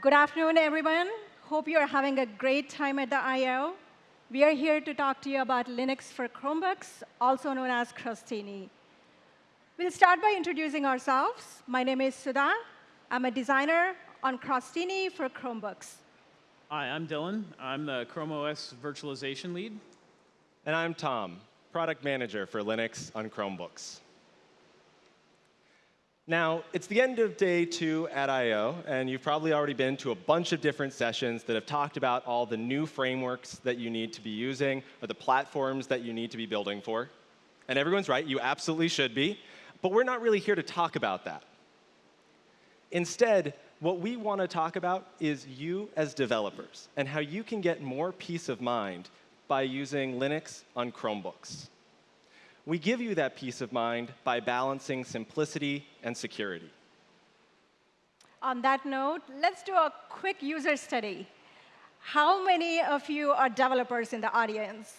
Good afternoon, everyone. Hope you're having a great time at the I.O. We are here to talk to you about Linux for Chromebooks, also known as Crostini. We'll start by introducing ourselves. My name is Sudha. I'm a designer on Crostini for Chromebooks. Hi, I'm Dylan. I'm the Chrome OS virtualization lead. And I'm Tom, product manager for Linux on Chromebooks. Now, it's the end of day two at I.O., and you've probably already been to a bunch of different sessions that have talked about all the new frameworks that you need to be using or the platforms that you need to be building for. And everyone's right, you absolutely should be. But we're not really here to talk about that. Instead, what we want to talk about is you as developers and how you can get more peace of mind by using Linux on Chromebooks. We give you that peace of mind by balancing simplicity and security. On that note, let's do a quick user study. How many of you are developers in the audience?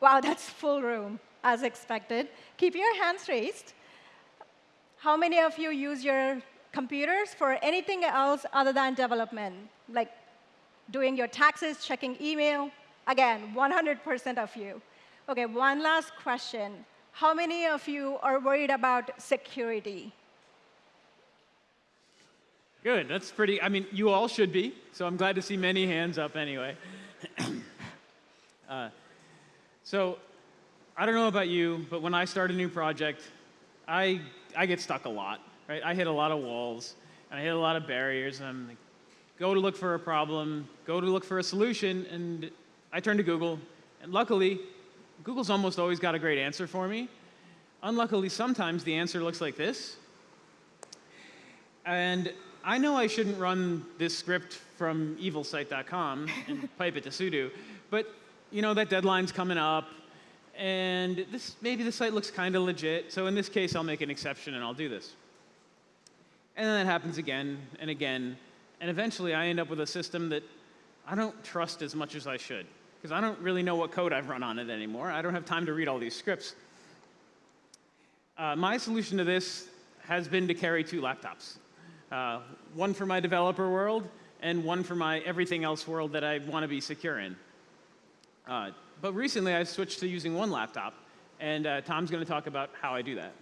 Wow, that's full room, as expected. Keep your hands raised. How many of you use your computers for anything else other than development, like doing your taxes, checking email? Again, 100% of you. OK, one last question. How many of you are worried about security? Good. That's pretty. I mean, you all should be. So I'm glad to see many hands up anyway. uh, so I don't know about you, but when I start a new project, I, I get stuck a lot. Right? I hit a lot of walls, and I hit a lot of barriers. And I'm like, go to look for a problem, go to look for a solution, and I turn to Google. And luckily, Google's almost always got a great answer for me. Unluckily, sometimes the answer looks like this. And I know I shouldn't run this script from evilsite.com and pipe it to sudo, but you know that deadline's coming up, and this, maybe the site looks kind of legit, so in this case, I'll make an exception and I'll do this. And then that happens again and again, and eventually I end up with a system that I don't trust as much as I should because I don't really know what code I've run on it anymore. I don't have time to read all these scripts. Uh, my solution to this has been to carry two laptops. Uh, one for my developer world, and one for my everything else world that I want to be secure in. Uh, but recently, I've switched to using one laptop, and uh, Tom's going to talk about how I do that.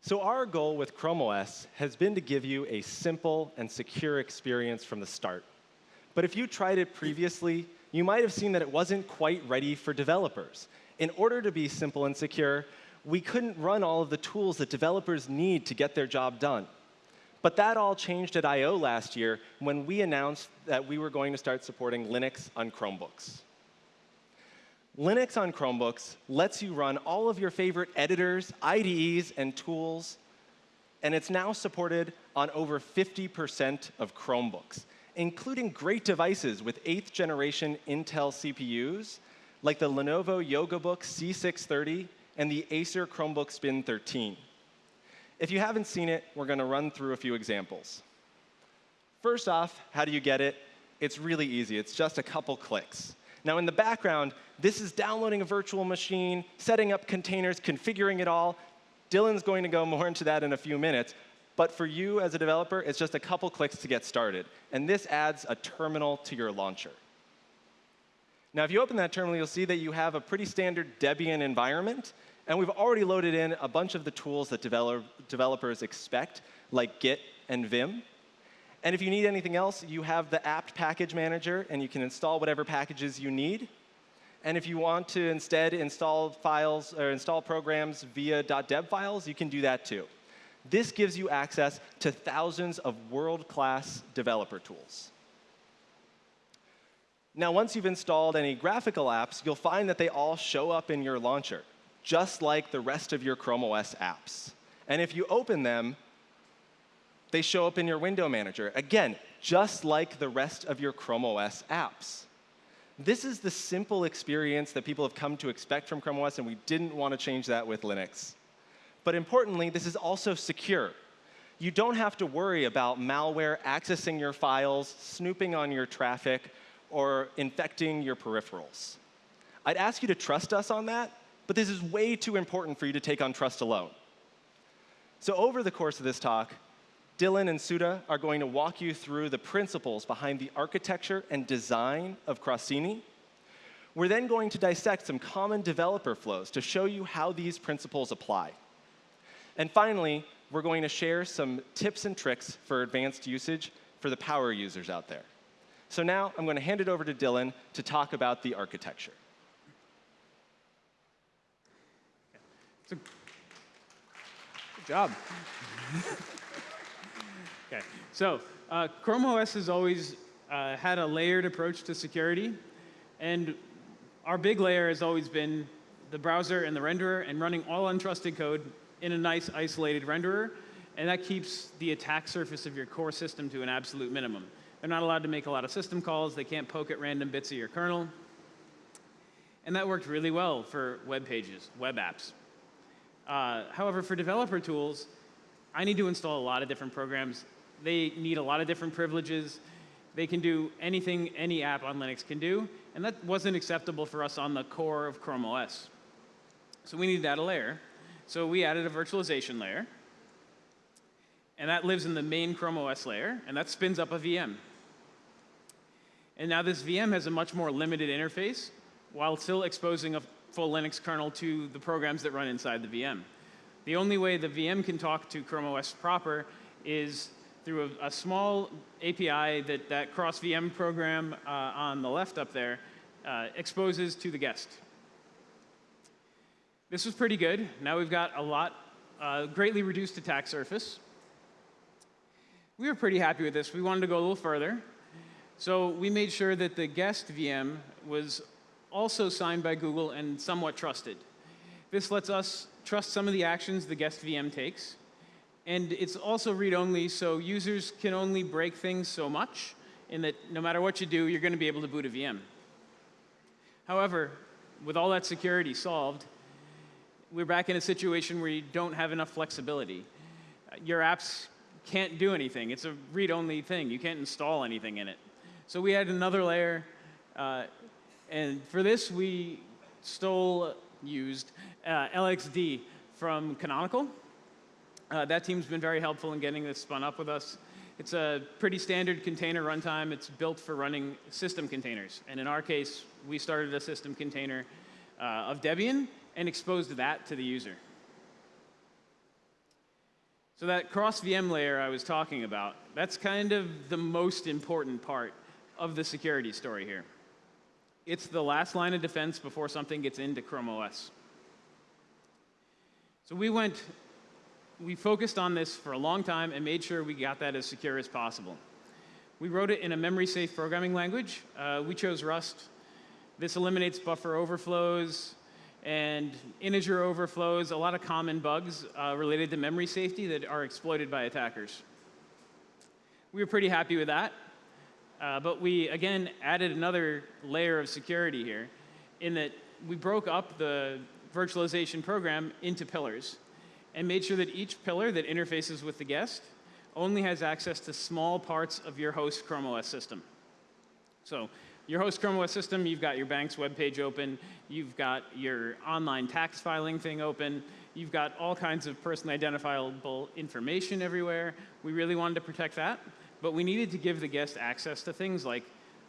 So our goal with Chrome OS has been to give you a simple and secure experience from the start. But if you tried it previously, you might have seen that it wasn't quite ready for developers. In order to be simple and secure, we couldn't run all of the tools that developers need to get their job done. But that all changed at I.O. last year when we announced that we were going to start supporting Linux on Chromebooks. Linux on Chromebooks lets you run all of your favorite editors, IDEs, and tools, and it's now supported on over 50% of Chromebooks including great devices with eighth generation Intel CPUs, like the Lenovo YogaBook C630 and the Acer Chromebook Spin 13. If you haven't seen it, we're going to run through a few examples. First off, how do you get it? It's really easy. It's just a couple clicks. Now, in the background, this is downloading a virtual machine, setting up containers, configuring it all. Dylan's going to go more into that in a few minutes. But for you as a developer, it's just a couple clicks to get started. And this adds a terminal to your launcher. Now, if you open that terminal, you'll see that you have a pretty standard Debian environment. And we've already loaded in a bunch of the tools that develop, developers expect, like Git and Vim. And if you need anything else, you have the apt package manager, and you can install whatever packages you need. And if you want to instead install files or install programs via .deb files, you can do that too. This gives you access to thousands of world-class developer tools. Now, once you've installed any graphical apps, you'll find that they all show up in your launcher, just like the rest of your Chrome OS apps. And if you open them, they show up in your window manager. Again, just like the rest of your Chrome OS apps. This is the simple experience that people have come to expect from Chrome OS, and we didn't want to change that with Linux. But importantly, this is also secure. You don't have to worry about malware accessing your files, snooping on your traffic, or infecting your peripherals. I'd ask you to trust us on that, but this is way too important for you to take on trust alone. So over the course of this talk, Dylan and Sudha are going to walk you through the principles behind the architecture and design of Crostini. We're then going to dissect some common developer flows to show you how these principles apply. And finally, we're going to share some tips and tricks for advanced usage for the power users out there. So now I'm going to hand it over to Dylan to talk about the architecture. Good job. okay, so uh, Chrome OS has always uh, had a layered approach to security, and our big layer has always been the browser and the renderer and running all untrusted code in a nice isolated renderer, and that keeps the attack surface of your core system to an absolute minimum. They're not allowed to make a lot of system calls. They can't poke at random bits of your kernel. And that worked really well for web pages, web apps. Uh, however, for developer tools, I need to install a lot of different programs. They need a lot of different privileges. They can do anything any app on Linux can do, and that wasn't acceptable for us on the core of Chrome OS. So we needed to add a layer. So we added a virtualization layer, and that lives in the main Chrome OS layer, and that spins up a VM. And now this VM has a much more limited interface while still exposing a full Linux kernel to the programs that run inside the VM. The only way the VM can talk to Chrome OS proper is through a, a small API that that crosvm program uh, on the left up there uh, exposes to the guest. This was pretty good. Now we've got a lot, uh, greatly reduced attack surface. We were pretty happy with this. We wanted to go a little further. So we made sure that the guest VM was also signed by Google and somewhat trusted. This lets us trust some of the actions the guest VM takes. And it's also read-only, so users can only break things so much in that no matter what you do, you're going to be able to boot a VM. However, with all that security solved, we're back in a situation where you don't have enough flexibility. Your apps can't do anything. It's a read-only thing. You can't install anything in it. So we added another layer, uh, and for this we stole, used uh, LXD from Canonical. Uh, that team's been very helpful in getting this spun up with us. It's a pretty standard container runtime. It's built for running system containers. And in our case, we started a system container uh, of Debian and exposed that to the user. So that crosvm layer I was talking about, that's kind of the most important part of the security story here. It's the last line of defense before something gets into Chrome OS. So we went, we focused on this for a long time and made sure we got that as secure as possible. We wrote it in a memory-safe programming language. Uh, we chose Rust. This eliminates buffer overflows, and integer overflows, a lot of common bugs uh, related to memory safety that are exploited by attackers. We were pretty happy with that, uh, but we, again, added another layer of security here in that we broke up the virtualization program into pillars and made sure that each pillar that interfaces with the guest only has access to small parts of your host Chrome OS system. So your host Chrome OS system, you've got your bank's web page open, you've got your online tax filing thing open, you've got all kinds of personally identifiable information everywhere. We really wanted to protect that, but we needed to give the guest access to things like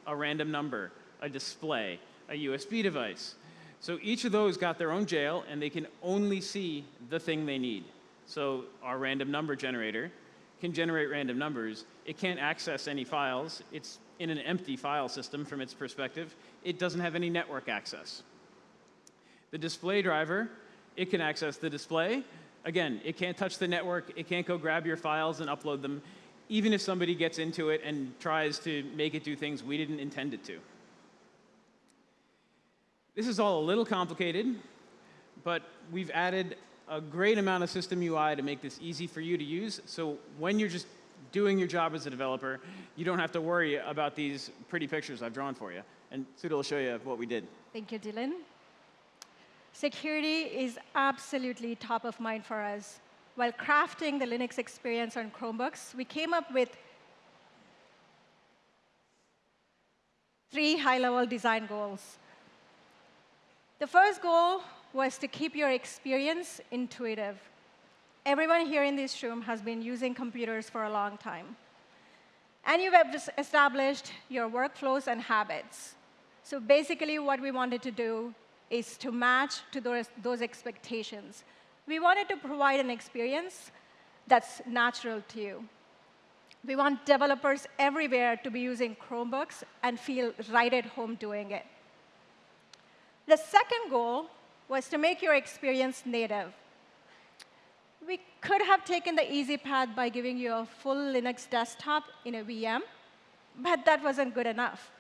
a random number, a display, a USB device. So each of those got their own jail, and they can only see the thing they need. So our random number generator can generate random numbers. It can't access any files. It's in an empty file system from its perspective. It doesn't have any network access. The display driver, it can access the display. Again, it can't touch the network. It can't go grab your files and upload them, even if somebody gets into it and tries to make it do things we didn't intend it to. This is all a little complicated, but we've added a great amount of system UI to make this easy for you to use. So when you're just doing your job as a developer, you don't have to worry about these pretty pictures I've drawn for you. And Sudha will show you what we did. Thank you, Dylan. Security is absolutely top of mind for us. While crafting the Linux experience on Chromebooks, we came up with three high-level design goals. The first goal was to keep your experience intuitive. Everyone here in this room has been using computers for a long time. And you've established your workflows and habits. So basically, what we wanted to do is to match to those, those expectations. We wanted to provide an experience that's natural to you. We want developers everywhere to be using Chromebooks and feel right at home doing it. The second goal was to make your experience native. We could have taken the easy path by giving you a full Linux desktop in a VM, but that wasn't good enough.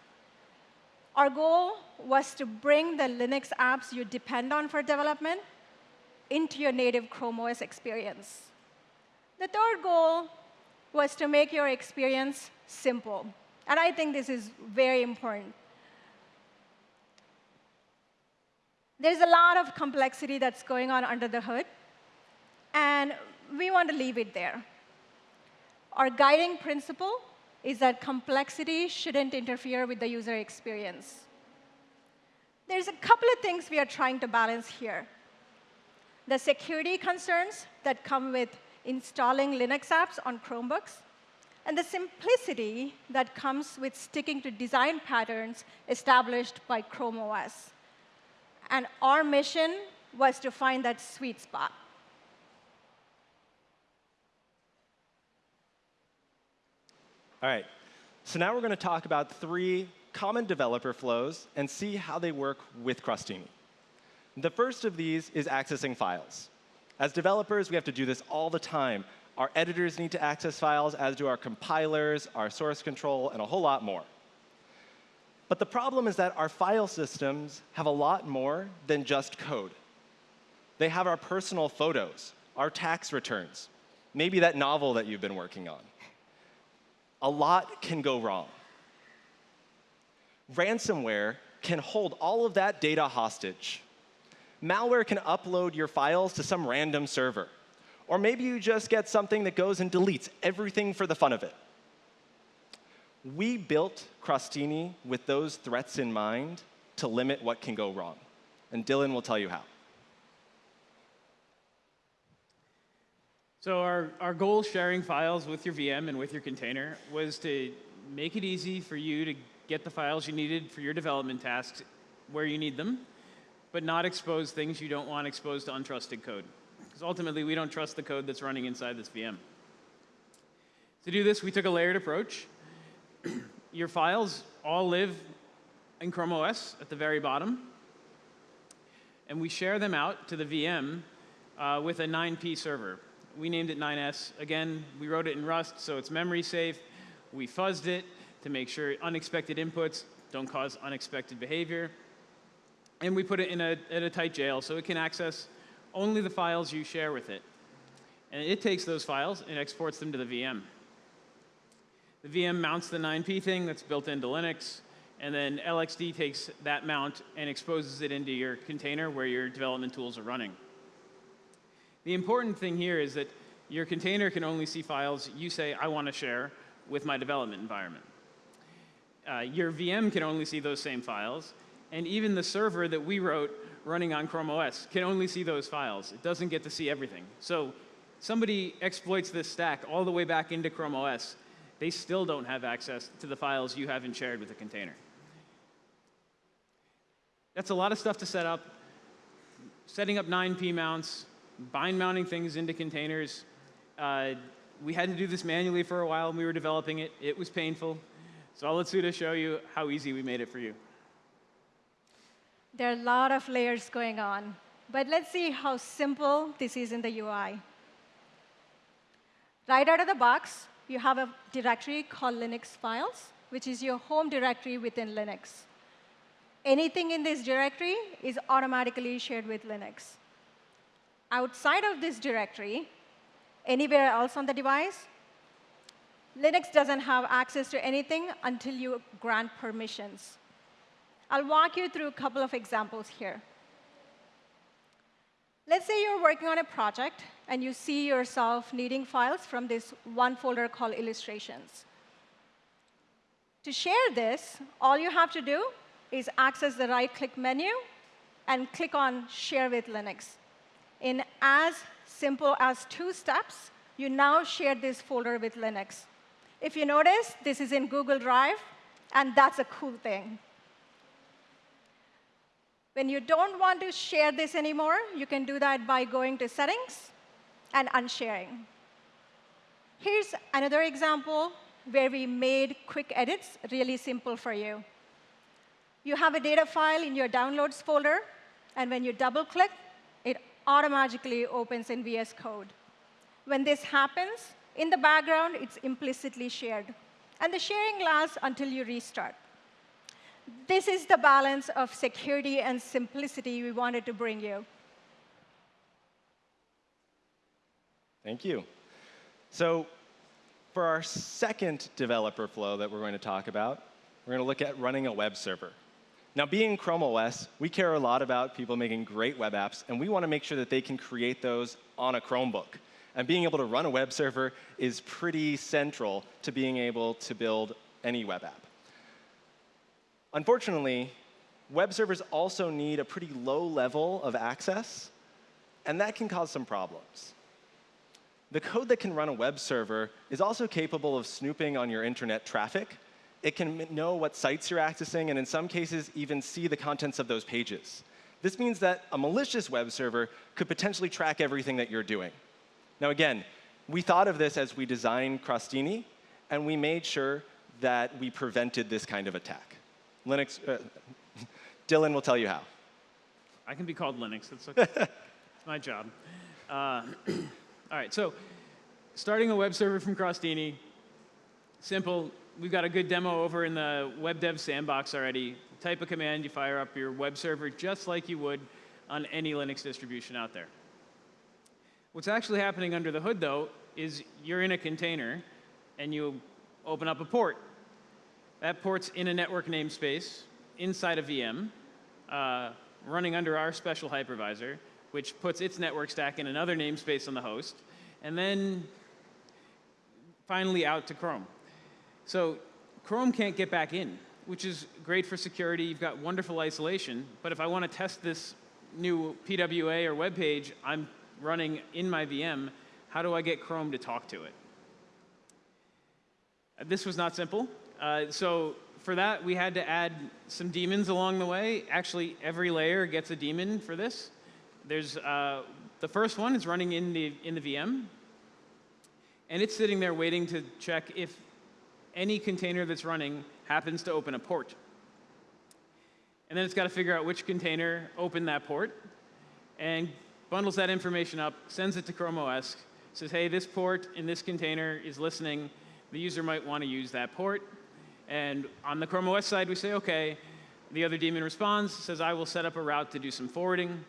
Our goal was to bring the Linux apps you depend on for development into your native Chrome OS experience. The third goal was to make your experience simple. And I think this is very important. There's a lot of complexity that's going on under the hood, and we want to leave it there. Our guiding principle is that complexity shouldn't interfere with the user experience. There's a couple of things we are trying to balance here. The security concerns that come with installing Linux apps on Chromebooks, and the simplicity that comes with sticking to design patterns established by Chrome OS. And our mission was to find that sweet spot. All right, so now we're going to talk about three common developer flows and see how they work with Crostini. The first of these is accessing files. As developers, we have to do this all the time. Our editors need to access files, as do our compilers, our source control, and a whole lot more. But the problem is that our file systems have a lot more than just code. They have our personal photos, our tax returns, maybe that novel that you've been working on. A lot can go wrong. Ransomware can hold all of that data hostage malware can upload your files to some random server. Or maybe you just get something that goes and deletes everything for the fun of it. We built Crostini with those threats in mind to limit what can go wrong. And Dylan will tell you how. So our, our goal sharing files with your VM and with your container was to make it easy for you to get the files you needed for your development tasks where you need them, but not expose things you don't want exposed to untrusted code. Because ultimately, we don't trust the code that's running inside this VM. To do this, we took a layered approach. Your files all live in Chrome OS at the very bottom. And we share them out to the VM uh, with a 9P server. We named it 9S. Again, we wrote it in Rust, so it's memory safe. We fuzzed it to make sure unexpected inputs don't cause unexpected behavior. And we put it in a, in a tight jail so it can access only the files you share with it. And it takes those files and exports them to the VM. The VM mounts the 9P thing that's built into Linux, and then LXD takes that mount and exposes it into your container where your development tools are running. The important thing here is that your container can only see files you say, I want to share with my development environment. Uh, your VM can only see those same files, and even the server that we wrote running on Chrome OS can only see those files. It doesn't get to see everything. So somebody exploits this stack all the way back into Chrome OS, they still don't have access to the files you haven't shared with the container. That's a lot of stuff to set up. Setting up 9P mounts, bind mounting things into containers. Uh, we had to do this manually for a while when we were developing it. It was painful. So I'll let Sudha show you how easy we made it for you. There are a lot of layers going on. But let's see how simple this is in the UI. Right out of the box, you have a directory called Linux files, which is your home directory within Linux. Anything in this directory is automatically shared with Linux. Outside of this directory, anywhere else on the device, Linux doesn't have access to anything until you grant permissions. I'll walk you through a couple of examples here. Let's say you're working on a project and you see yourself needing files from this one folder called illustrations. To share this, all you have to do is access the right-click menu and click on Share with Linux. In as simple as two steps, you now share this folder with Linux. If you notice, this is in Google Drive, and that's a cool thing. When you don't want to share this anymore, you can do that by going to Settings and unsharing. Here's another example where we made quick edits really simple for you. You have a data file in your Downloads folder, and when you double-click, automatically opens in VS Code. When this happens, in the background, it's implicitly shared. And the sharing lasts until you restart. This is the balance of security and simplicity we wanted to bring you. Thank you. So for our second developer flow that we're going to talk about, we're going to look at running a web server. Now, being Chrome OS, we care a lot about people making great web apps, and we want to make sure that they can create those on a Chromebook. And being able to run a web server is pretty central to being able to build any web app. Unfortunately, web servers also need a pretty low level of access, and that can cause some problems. The code that can run a web server is also capable of snooping on your internet traffic. It can know what sites you're accessing, and in some cases, even see the contents of those pages. This means that a malicious web server could potentially track everything that you're doing. Now, again, we thought of this as we designed Crostini, and we made sure that we prevented this kind of attack. Linux, uh, Dylan will tell you how. I can be called Linux. That's okay. it's my job. Uh, all right, so starting a web server from Crostini, simple. We've got a good demo over in the web dev sandbox already. Type a command, you fire up your web server just like you would on any Linux distribution out there. What's actually happening under the hood, though, is you're in a container and you open up a port that port's in a network namespace inside a VM, uh, running under our special hypervisor, which puts its network stack in another namespace on the host, and then finally out to Chrome. So Chrome can't get back in, which is great for security. You've got wonderful isolation. But if I want to test this new PWA or web page I'm running in my VM, how do I get Chrome to talk to it? This was not simple. Uh, so for that, we had to add some daemons along the way. Actually, every layer gets a daemon for this. There's uh, the first one is running in the in the VM, and it's sitting there waiting to check if any container that's running happens to open a port. And then it's got to figure out which container opened that port, and bundles that information up, sends it to Chrome OS, says, hey, this port in this container is listening. The user might want to use that port. And on the Chrome OS side, we say, OK. The other daemon responds, says, I will set up a route to do some forwarding.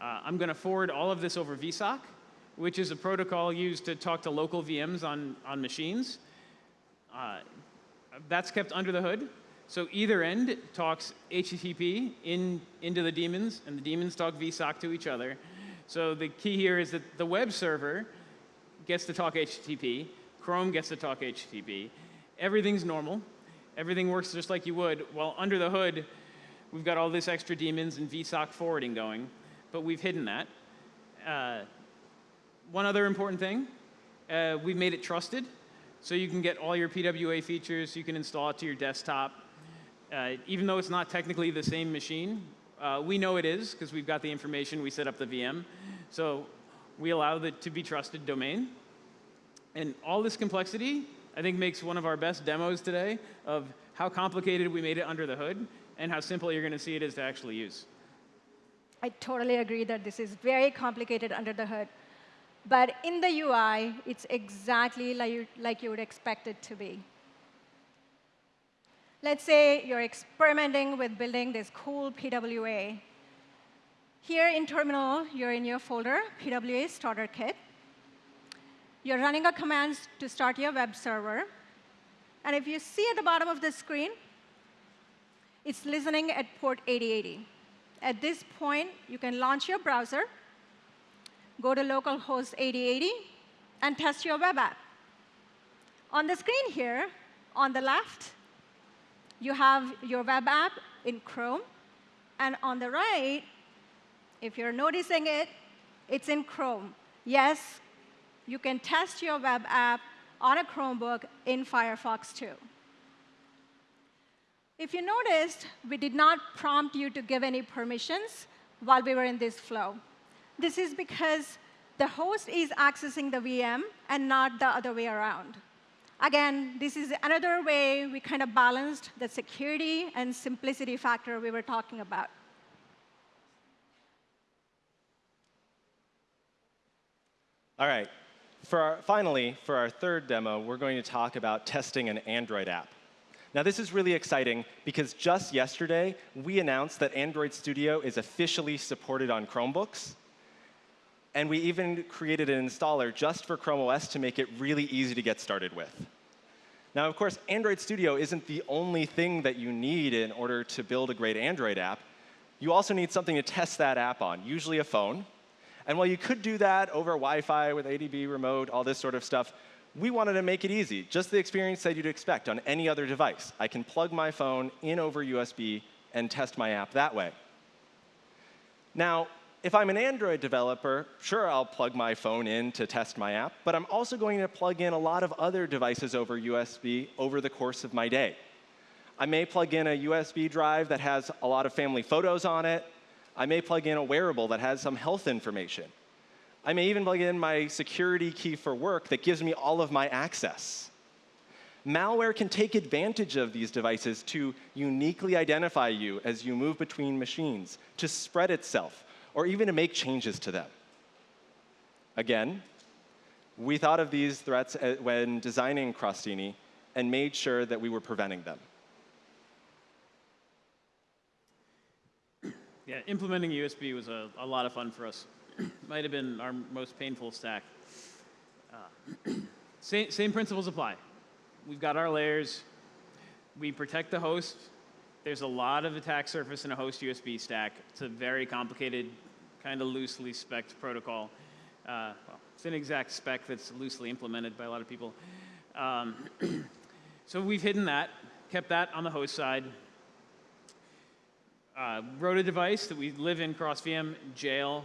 Uh, I'm going to forward all of this over vsock, which is a protocol used to talk to local VMs on, on machines. Uh, that's kept under the hood. So either end talks HTTP in, into the daemons, and the daemons talk vsock to each other. So the key here is that the web server gets to talk HTTP, Chrome gets to talk HTTP. Everything's normal everything works just like you would. Well, under the hood, we've got all this extra daemons and vsock forwarding going, but we've hidden that. Uh, one other important thing, uh, we've made it trusted, so you can get all your PWA features, you can install it to your desktop. Uh, even though it's not technically the same machine, uh, we know it is because we've got the information, we set up the VM. So we allow it to be trusted domain. And all this complexity I think makes one of our best demos today of how complicated we made it under the hood and how simple you're going to see it is to actually use. I totally agree that this is very complicated under the hood. But in the UI, it's exactly like you, would expect it to be. Let's say you're experimenting with building this cool PWA. Here in Terminal, you're in your folder, PWA Starter Kit. You're running a command to start your web server. And if you see at the bottom of the screen, it's listening at port 8080. At this point, you can launch your browser, go to localhost 8080, and test your web app. On the screen here, on the left, you have your web app in Chrome. And on the right, if you're noticing it, it's in Chrome. yes, you can test your web app on a Chromebook in Firefox too. If you noticed, we did not prompt you to give any permissions while we were in this flow. This is because the host is accessing the VM and not the other way around. Again, this is another way we kind of balanced the security and simplicity factor we were talking about. All right. For our, finally, for our third demo, we're going to talk about testing an Android app. Now, this is really exciting because just yesterday, we announced that Android Studio is officially supported on Chromebooks. And we even created an installer just for Chrome OS to make it really easy to get started with. Now, of course, Android Studio isn't the only thing that you need in order to build a great Android app. You also need something to test that app on, usually a phone. And while you could do that over Wi-Fi with ADB remote, all this sort of stuff, we wanted to make it easy, just the experience that you'd expect on any other device. I can plug my phone in over USB and test my app that way. Now, if I'm an Android developer, sure, I'll plug my phone in to test my app, but I'm also going to plug in a lot of other devices over USB over the course of my day. I may plug in a USB drive that has a lot of family photos on it. I may plug in a wearable that has some health information. I may even plug in my security key for work that gives me all of my access. Malware can take advantage of these devices to uniquely identify you as you move between machines, to spread itself, or even to make changes to them. Again, we thought of these threats uh, when designing Crostini and made sure that we were preventing them. Yeah, implementing USB was a, a lot of fun for us. Might have been our most painful stack. Uh, same, same principles apply. We've got our layers. We protect the host. There's a lot of attack surface in a host USB stack. It's a very complicated kind of loosely spec'd protocol. Uh, well, it's an exact spec that's loosely implemented by a lot of people. Um, so we've hidden that, kept that on the host side. Uh, wrote a device that we live in crosvm jail.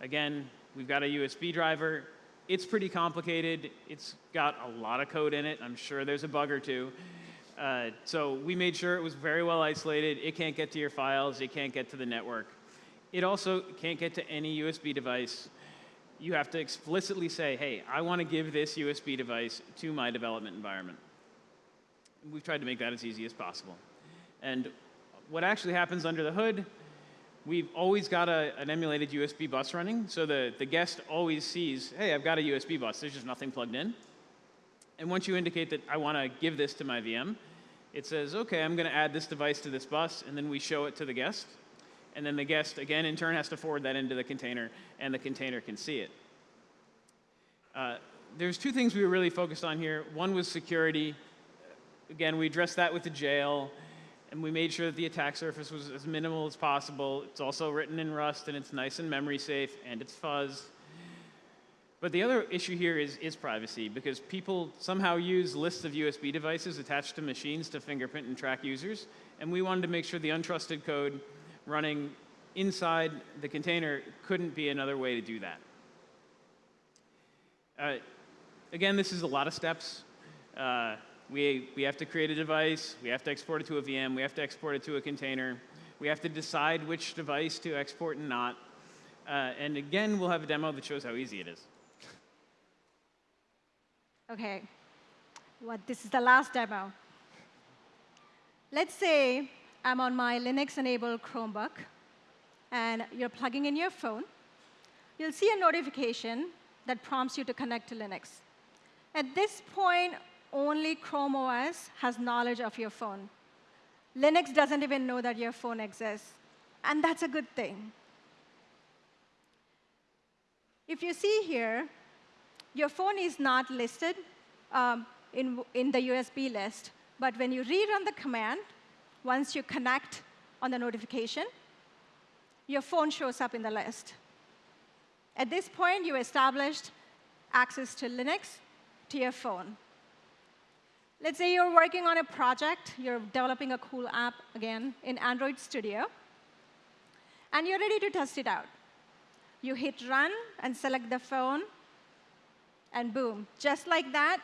Again, we've got a USB driver. It's pretty complicated. It's got a lot of code in it. I'm sure there's a bug or two. Uh, so we made sure it was very well isolated. It can't get to your files. It can't get to the network. It also can't get to any USB device. You have to explicitly say, hey, I want to give this USB device to my development environment. We've tried to make that as easy as possible. And what actually happens under the hood, we've always got a, an emulated USB bus running, so the, the guest always sees, hey, I've got a USB bus, there's just nothing plugged in. And once you indicate that I want to give this to my VM, it says, okay, I'm going to add this device to this bus, and then we show it to the guest and then the guest, again, in turn has to forward that into the container, and the container can see it. Uh, there's two things we were really focused on here. One was security. Again, we addressed that with the jail, and we made sure that the attack surface was as minimal as possible. It's also written in Rust, and it's nice and memory safe, and it's fuzz. But the other issue here is, is privacy, because people somehow use lists of USB devices attached to machines to fingerprint and track users, and we wanted to make sure the untrusted code running inside the container couldn't be another way to do that. Uh, again, this is a lot of steps. Uh, we, we have to create a device, we have to export it to a VM, we have to export it to a container, we have to decide which device to export and not. Uh, and again, we'll have a demo that shows how easy it is. OK, what, this is the last demo. Let's say I'm on my Linux-enabled Chromebook, and you're plugging in your phone, you'll see a notification that prompts you to connect to Linux. At this point, only Chrome OS has knowledge of your phone. Linux doesn't even know that your phone exists, and that's a good thing. If you see here, your phone is not listed um, in, in the USB list, but when you rerun the command, once you connect on the notification, your phone shows up in the list. At this point, you established access to Linux to your phone. Let's say you're working on a project, you're developing a cool app, again, in Android Studio, and you're ready to test it out. You hit Run and select the phone And boom, just like that,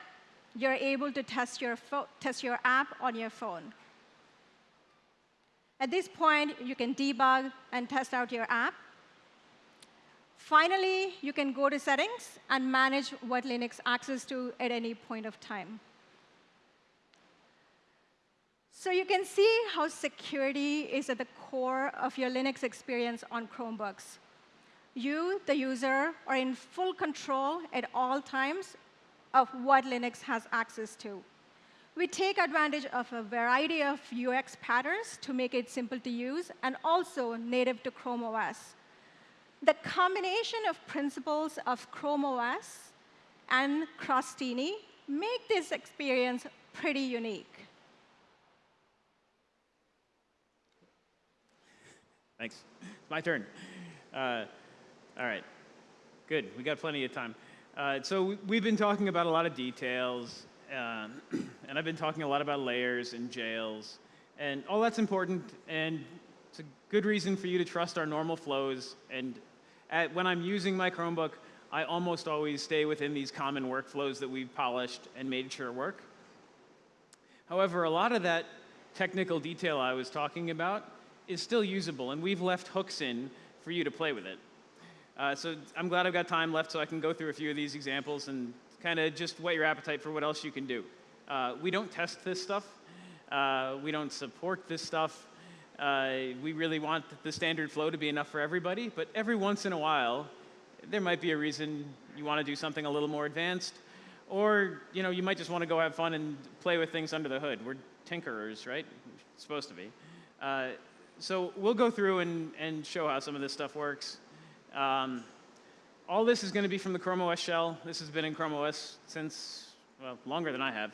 you're able to test your, test your app on your phone. At this point, you can debug and test out your app. Finally, you can go to settings and manage what Linux access to at any point of time. So you can see how security is at the core of your Linux experience on Chromebooks. You, the user, are in full control at all times of what Linux has access to. We take advantage of a variety of UX patterns to make it simple to use and also native to Chrome OS. The combination of principles of Chrome OS and Crostini make this experience pretty unique. Thanks. It's my turn. Uh, all right. Good. We got plenty of time. Uh, so we've been talking about a lot of details, um, and I've been talking a lot about layers and jails, and all that's important, and it's a good reason for you to trust our normal flows. And at, when I'm using my Chromebook, I almost always stay within these common workflows that we've polished and made sure work. However, a lot of that technical detail I was talking about is still usable, and we've left hooks in for you to play with it. Uh, so I'm glad I've got time left so I can go through a few of these examples and kind of just whet your appetite for what else you can do. Uh, we don't test this stuff. Uh, we don't support this stuff. Uh, we really want the standard flow to be enough for everybody, but every once in a while, there might be a reason you want to do something a little more advanced, or you know, you might just want to go have fun and play with things under the hood. We're tinkerers, right? supposed to be. Uh, so we'll go through and, and show how some of this stuff works. Um, all this is going to be from the Chrome OS shell. This has been in Chrome OS since, well, longer than I have.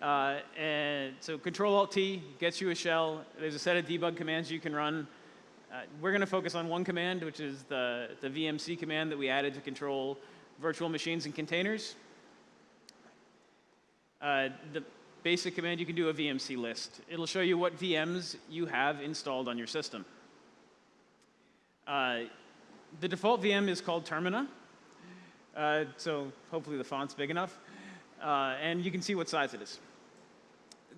Uh, and so Control Alt T gets you a shell. There's a set of debug commands you can run. Uh, we're going to focus on one command, which is the, the VMC command that we added to control virtual machines and containers. Uh, the basic command, you can do a VMC list. It'll show you what VMs you have installed on your system. The default VM is called Termina. Uh, so hopefully the font's big enough. Uh, and you can see what size it is.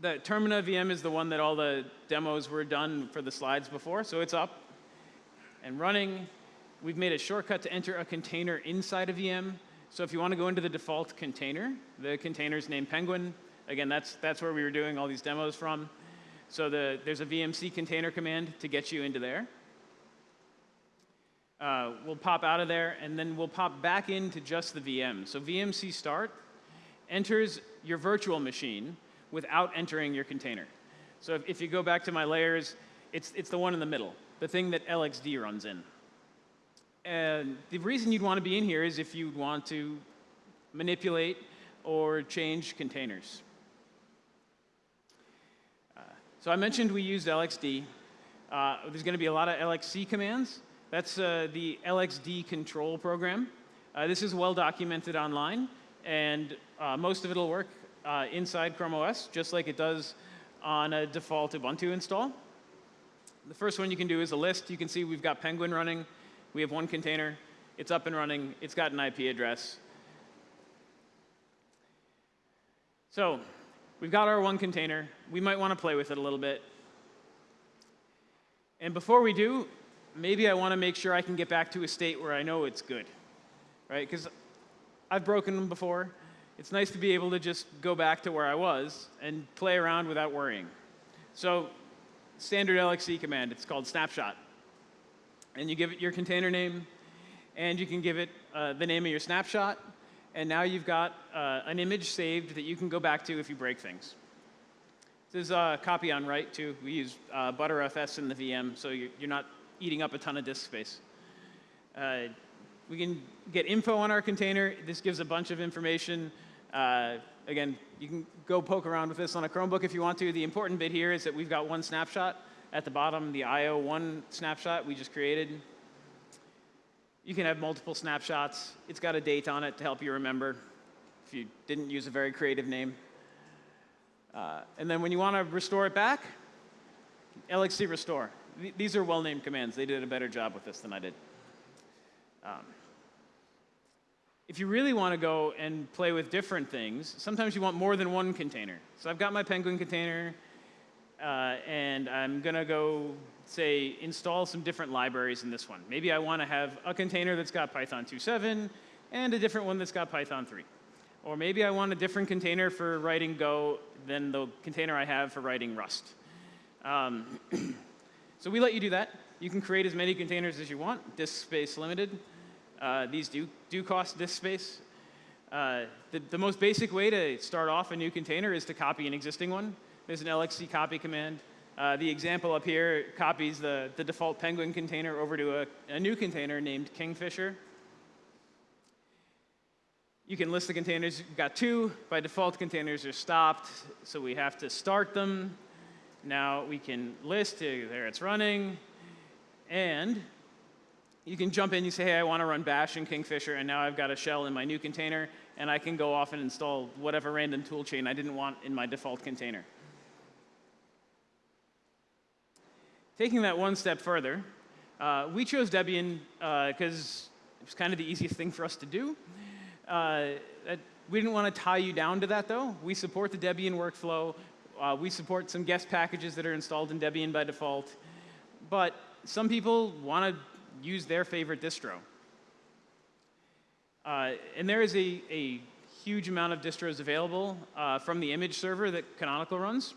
The Termina VM is the one that all the demos were done for the slides before, so it's up and running. We've made a shortcut to enter a container inside a VM. So if you want to go into the default container, the container's named Penguin. Again, that's, that's where we were doing all these demos from. So the, there's a VMC container command to get you into there. Uh, we'll pop out of there, and then we'll pop back into just the VM. So VMC start enters your virtual machine without entering your container. So if, if you go back to my layers, it's, it's the one in the middle, the thing that LXD runs in. And the reason you'd want to be in here is if you want to manipulate or change containers. So I mentioned we used LXD. Uh, there's going to be a lot of LXC commands. That's uh, the LXD control program. Uh, this is well documented online, and uh, most of it will work uh, inside Chrome OS, just like it does on a default Ubuntu install. The first one you can do is a list. You can see we've got Penguin running. We have one container. It's up and running. It's got an IP address. So We've got our one container. We might want to play with it a little bit. And before we do, maybe I want to make sure I can get back to a state where I know it's good, right? Because I've broken them before. It's nice to be able to just go back to where I was and play around without worrying. So standard LXC command, it's called snapshot. And you give it your container name, and you can give it uh, the name of your snapshot, and now you've got uh, an image saved that you can go back to if you break things. This is a copy on write too. We use uh, Btrfs in the VM, so you're not eating up a ton of disk space. Uh, we can get info on our container. This gives a bunch of information. Uh, again, you can go poke around with this on a Chromebook if you want to. The important bit here is that we've got one snapshot at the bottom, the IO1 snapshot we just created. You can have multiple snapshots. It's got a date on it to help you remember if you didn't use a very creative name. Uh, and then when you want to restore it back, LXC restore. Th these are well-named commands. They did a better job with this than I did. Um, If you really want to go and play with different things, sometimes you want more than one container. So I've got my Penguin container, uh, and I'm going to go, say, install some different libraries in this one. Maybe I want to have a container that's got Python 2.7 and a different one that's got Python 3. Or maybe I want a different container for writing Go than the container I have for writing Rust. Um, so we let you do that. You can create as many containers as you want, disk space limited. Uh, these do, do cost disk space. Uh, the, the most basic way to start off a new container is to copy an existing one. There's an LXC copy command. Uh, the example up here copies the, the default Penguin container over to a, a new container named Kingfisher. You can list the containers. You've got two. By default, containers are stopped, so we have to start them. Now we can list, there it's running, and you can jump in, you say, hey, I want to run bash in Kingfisher, and now I've got a shell in my new container, and I can go off and install whatever random tool chain I didn't want in my default container. Taking that one step further, uh, we chose Debian because uh, it was kind of the easiest thing for us to do. Uh, we didn't want to tie you down to that, though. We support the Debian workflow. Uh, we support some guest packages that are installed in Debian by default. But some people want to use their favorite distro. Uh, and there is a, a, huge amount of distros available uh, from the image server that Canonical runs.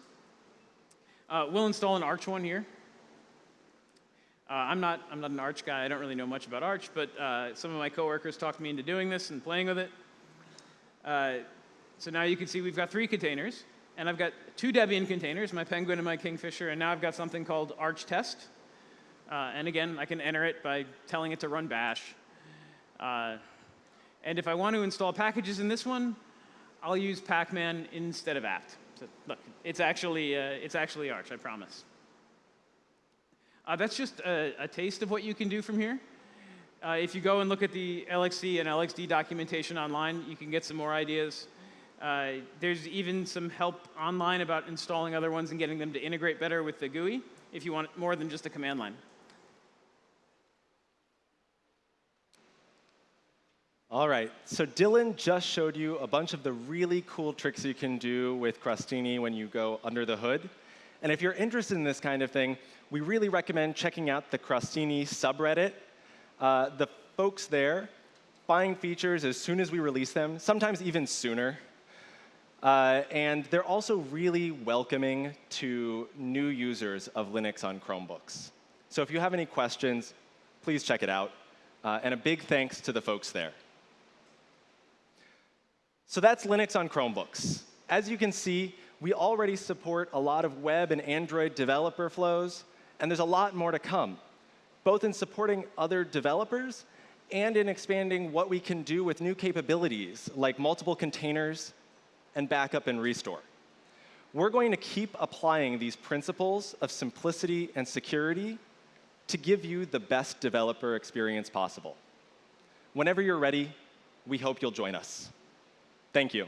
Uh, we'll install an Arch one here. Uh, I'm, not, I'm not an Arch guy. I don't really know much about Arch, but uh, some of my coworkers talked me into doing this and playing with it. So now you can see we've got three containers. And I've got two Debian containers, my Penguin and my Kingfisher, and now I've got something called Arch Test. Uh, and again, I can enter it by telling it to run bash. Uh, and if I want to install packages in this one, I'll use pacman instead of apt. So look, it's actually, uh, it's actually Arch, I promise. Uh, that's just a, a, taste of what you can do from here. Uh, if you go and look at the LXC and LXD documentation online, you can get some more ideas. Uh, there's even some help online about installing other ones and getting them to integrate better with the GUI if you want more than just a command line. All right, so Dylan just showed you a bunch of the really cool tricks you can do with Crostini when you go under the hood. And if you're interested in this kind of thing, we really recommend checking out the Crostini subreddit. Uh, the folks there find features as soon as we release them, sometimes even sooner. Uh, and they're also really welcoming to new users of Linux on Chromebooks. So if you have any questions, please check it out. Uh, and a big thanks to the folks there. So that's Linux on Chromebooks. As you can see, we already support a lot of web and Android developer flows, and there's a lot more to come, both in supporting other developers and in expanding what we can do with new capabilities, like multiple containers and backup and restore. We're going to keep applying these principles of simplicity and security to give you the best developer experience possible. Whenever you're ready, we hope you'll join us. Thank you.